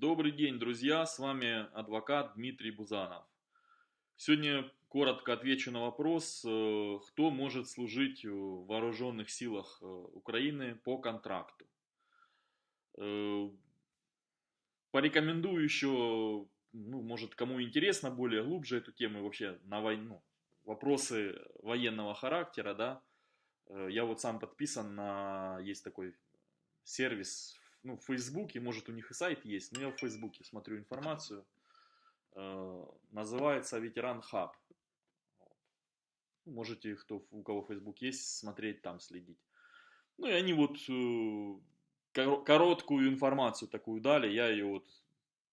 Добрый день, друзья! С вами адвокат Дмитрий Бузанов. Сегодня коротко отвечу на вопрос, э, кто может служить в вооруженных силах э, Украины по контракту. Э, порекомендую еще, ну, может, кому интересно более глубже эту тему, вообще на войну, вопросы военного характера, да. Я вот сам подписан на, есть такой сервис ну, в Фейсбуке, может у них и сайт есть, но я в Фейсбуке смотрю информацию. Э, называется Ветеран Хаб. Можете, кто, у кого Facebook есть, смотреть там, следить. Ну и они вот э, короткую информацию такую дали, я ее вот,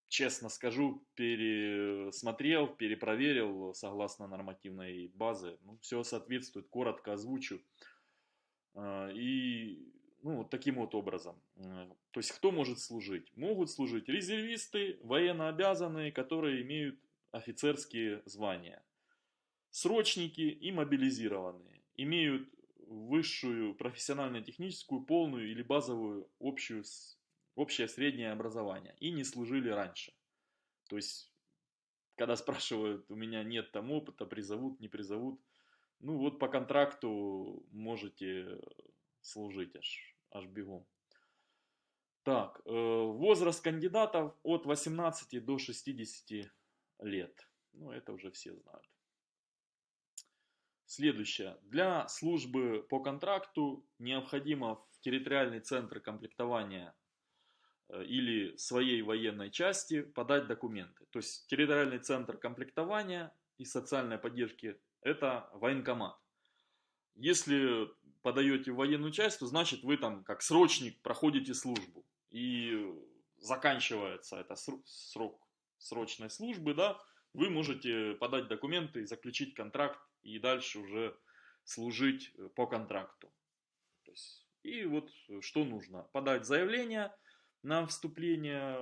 честно скажу, пересмотрел, перепроверил согласно нормативной базы. Ну, все соответствует, коротко озвучу. Э, и ну, вот таким вот образом. То есть, кто может служить? Могут служить резервисты, военнообязанные, которые имеют офицерские звания. Срочники и мобилизированные. Имеют высшую профессионально-техническую, полную или базовую общую, общее среднее образование. И не служили раньше. То есть, когда спрашивают, у меня нет там опыта, призовут, не призовут. Ну вот по контракту можете служить аж аж бегом. Так, э, возраст кандидатов от 18 до 60 лет. Ну, это уже все знают. Следующее. Для службы по контракту необходимо в территориальный центр комплектования э, или своей военной части подать документы. То есть территориальный центр комплектования и социальной поддержки – это военкомат. Если подаете в военную часть, то значит вы там как срочник проходите службу. И заканчивается это срок срочной службы, да, вы можете подать документы, заключить контракт и дальше уже служить э, по контракту. То есть, и вот э, что нужно? Подать заявление на вступление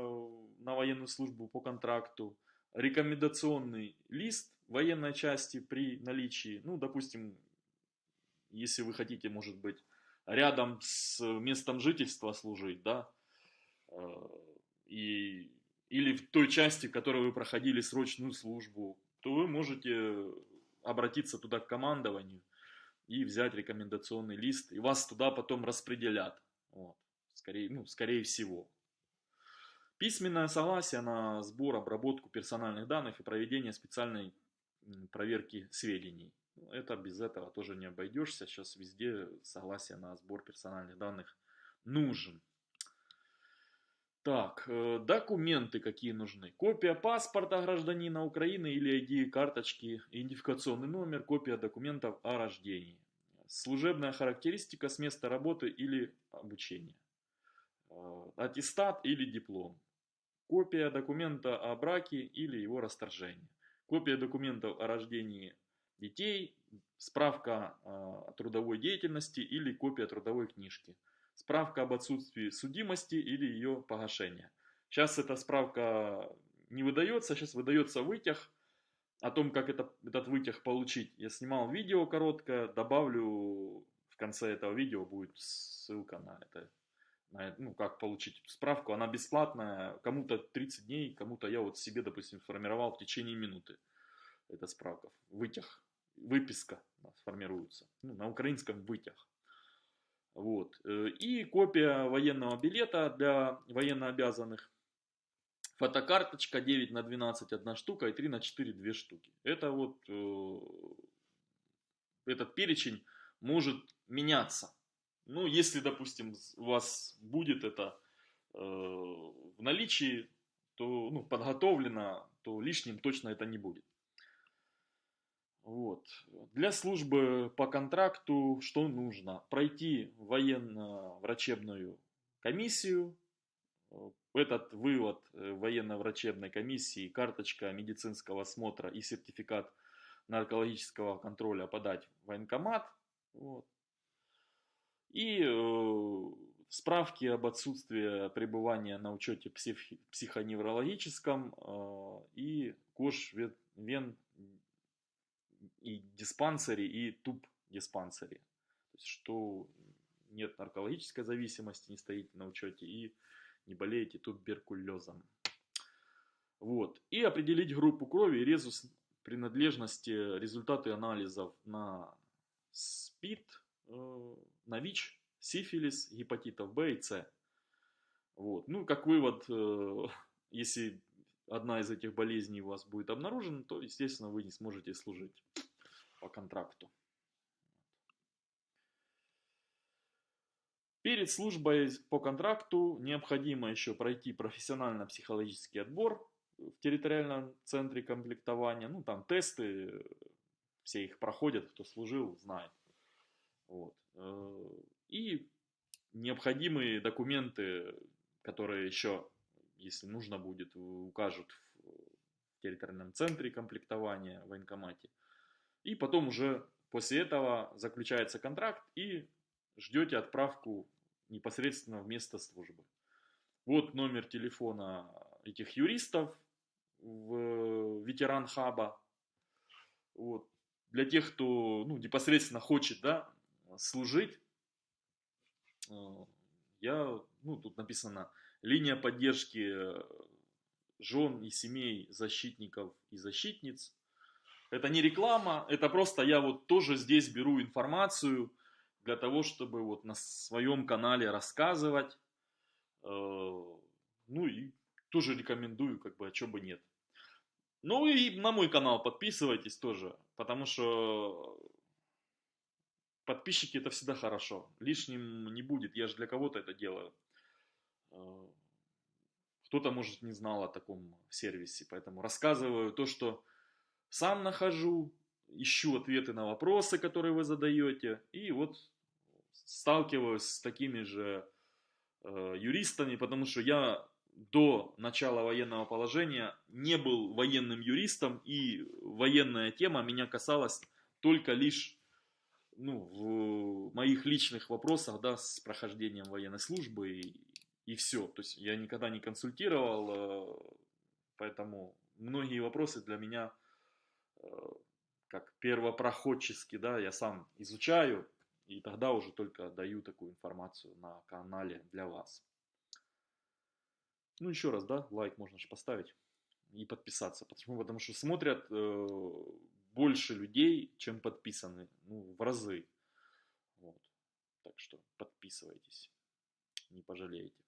на военную службу по контракту, рекомендационный лист военной части при наличии, ну, допустим, если вы хотите, может быть, рядом с местом жительства служить, да, э, и, или в той части, в которой вы проходили срочную службу, то вы можете обратиться туда к командованию и взять рекомендационный лист, и вас туда потом распределят. Вот. Скорее, ну, скорее всего. Письменное согласие на сбор, обработку персональных данных и проведение специальной проверки сведений. Это без этого тоже не обойдешься. Сейчас везде согласие на сбор персональных данных нужен. Так, э, документы какие нужны. Копия паспорта гражданина Украины или ID карточки, идентификационный номер, копия документов о рождении. Служебная характеристика с места работы или обучения. Э, аттестат или диплом. Копия документа о браке или его расторжении. Копия документов о рождении детей, справка о трудовой деятельности или копия трудовой книжки, справка об отсутствии судимости или ее погашения. Сейчас эта справка не выдается, сейчас выдается вытяг. О том, как это, этот вытяг получить, я снимал видео короткое, добавлю в конце этого видео будет ссылка на это, на, ну, как получить эту справку. Она бесплатная, кому-то 30 дней, кому-то я вот себе, допустим, формировал в течение минуты. Это справка, вытяг выписка сформируется. Ну, на украинском вытяг. Вот. Э, и копия военного билета для военнообязанных. Фотокарточка 9 на 12 одна штука и 3 на 4 две штуки. Это вот э, этот перечень может меняться. Ну, если, допустим, у вас будет это э, в наличии, то ну, подготовлено, то лишним точно это не будет. Вот. Для службы по контракту что нужно? Пройти военно-врачебную комиссию. Этот вывод э, военно-врачебной комиссии, карточка медицинского осмотра и сертификат наркологического контроля подать в военкомат. Вот. И э, справки об отсутствии пребывания на учете псих, психоневрологическом э, и кож вен и диспансере, и туб диспансере. То есть, что нет наркологической зависимости, не стоите на учете и не болеете туберкулезом. Вот. И определить группу крови и резус принадлежности, результаты анализов на СПИД, э, на ВИЧ, сифилис, гепатитов Б и С. Вот. Ну, как вывод, э, если одна из этих болезней у вас будет обнаружена, то, естественно, вы не сможете служить по контракту. Перед службой по контракту необходимо еще пройти профессионально-психологический отбор в территориальном центре комплектования. Ну, там тесты, все их проходят, кто служил, знает. Вот. Э, и необходимые документы, которые еще, если нужно будет, укажут в территориальном центре комплектования в военкомате. И потом уже после этого заключается контракт и ждете отправку непосредственно в место службы. Вот номер телефона этих юристов в ветеран хаба. Вот. Для тех, кто ну, непосредственно хочет да, служить, э, я, ну, тут написано, линия поддержки жен и семей защитников и защитниц. Это не реклама, это просто я вот тоже здесь беру информацию, для того, чтобы вот на своем канале рассказывать. Э, ну и тоже рекомендую, как бы, а чё бы нет. Ну и на мой канал подписывайтесь тоже, потому что подписчики это всегда хорошо. Лишним не будет, я же для кого-то это делаю. Э, кто-то, может, не знал о таком сервисе, поэтому рассказываю то, что сам нахожу, ищу ответы на вопросы, которые вы задаете, и вот сталкиваюсь с такими же э, юристами, потому что я до начала военного положения не был военным юристом, и военная тема меня касалась только лишь ну, в моих личных вопросах да, с прохождением военной службы и, и все. То есть я никогда не консультировал, э, поэтому многие вопросы для меня как первопроходчески, да, я сам изучаю, и тогда уже только даю такую информацию на канале для вас. Ну, еще раз, да, лайк можно же поставить и подписаться. Почему? Потому что смотрят э, больше людей, чем подписаны. Ну, в разы. Вот. Так что подписывайтесь. Не пожалеете.